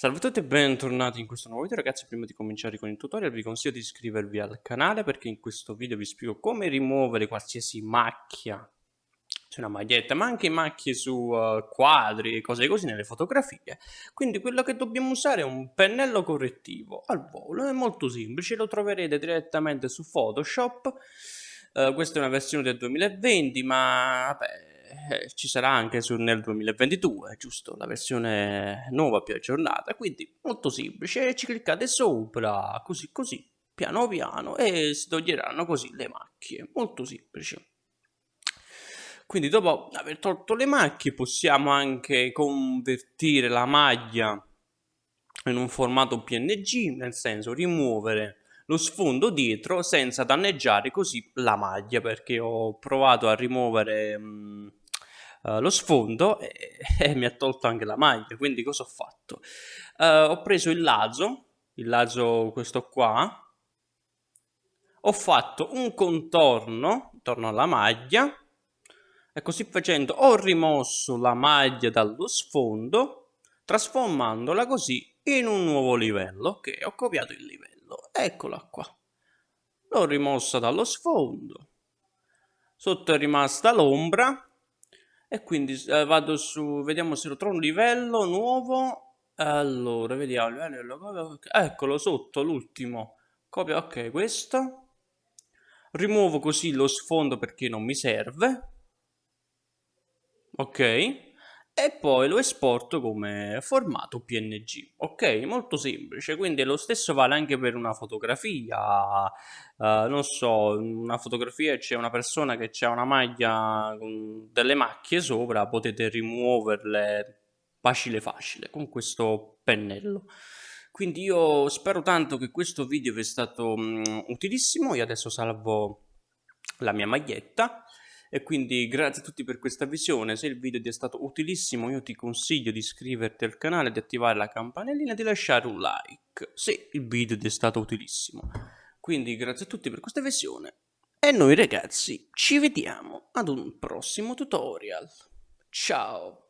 Salve a tutti e bentornati in questo nuovo video ragazzi, prima di cominciare con il tutorial vi consiglio di iscrivervi al canale perché in questo video vi spiego come rimuovere qualsiasi macchia su una maglietta, ma anche macchie su uh, quadri e cose così nelle fotografie. Quindi quello che dobbiamo usare è un pennello correttivo al volo, è molto semplice, lo troverete direttamente su Photoshop. Uh, questa è una versione del 2020, ma vabbè, eh, ci sarà anche su, nel 2022, giusto? La versione nuova più aggiornata, quindi molto semplice, ci cliccate sopra, così così, piano piano, e si toglieranno così le macchie, molto semplice. Quindi dopo aver tolto le macchie possiamo anche convertire la maglia in un formato PNG, nel senso rimuovere lo sfondo dietro senza danneggiare così la maglia perché ho provato a rimuovere mh, uh, lo sfondo e, e, mi ha tolto anche la maglia quindi cosa ho fatto? Uh, ho preso il lazo il lazo questo qua ho fatto un contorno intorno alla maglia e così facendo ho rimosso la maglia dallo sfondo trasformandola così in un nuovo livello ok ho copiato il livello eccola qua. L'ho rimossa dallo sfondo sotto è rimasta l'ombra e quindi eh, vado su vediamo se lo trovo un livello nuovo. Allora vediamo livello, eccolo sotto l'ultimo. Copia ok questo. Rimuovo così lo sfondo perché non mi serve. Ok e poi lo esporto come formato PNG. Ok, molto semplice, quindi lo stesso vale anche per una fotografia, uh, non so, una fotografia c'è una persona che ha una maglia con delle macchie sopra, potete rimuoverle facile facile con questo pennello. Quindi io spero tanto che questo video vi sia stato um, utilissimo, io adesso salvo la mia maglietta e quindi grazie a tutti per questa visione, se il video ti è stato utilissimo io ti consiglio di iscriverti al canale, di attivare la campanellina e di lasciare un like se il video ti è stato utilissimo. Quindi grazie a tutti per questa visione e noi ragazzi ci vediamo ad un prossimo tutorial. Ciao!